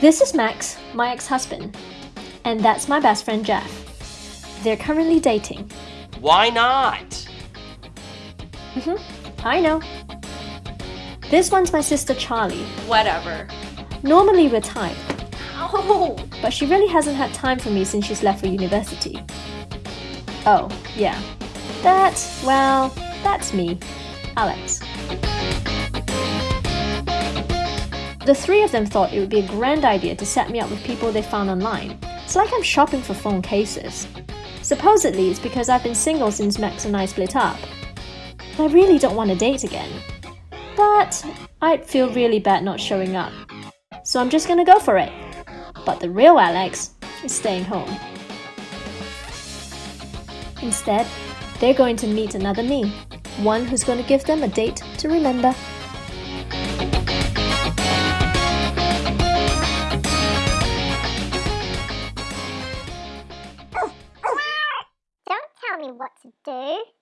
This is Max, my ex-husband. And that's my best friend Jeff. They're currently dating. Why not? Mm-hmm, I know. This one's my sister Charlie. Whatever. Normally we're tight, Oh! but she really hasn't had time for me since she's left for university. Oh, yeah. That, well, that's me, Alex. The three of them thought it would be a grand idea to set me up with people they found online. It's like I'm shopping for phone cases. Supposedly, it's because I've been single since Max and I split up. I really don't want to date again. But I'd feel really bad not showing up. So I'm just gonna go for it. But the real Alex is staying home. Instead, they're going to meet another me. One who's going to give them a date to remember. Tell me what to do.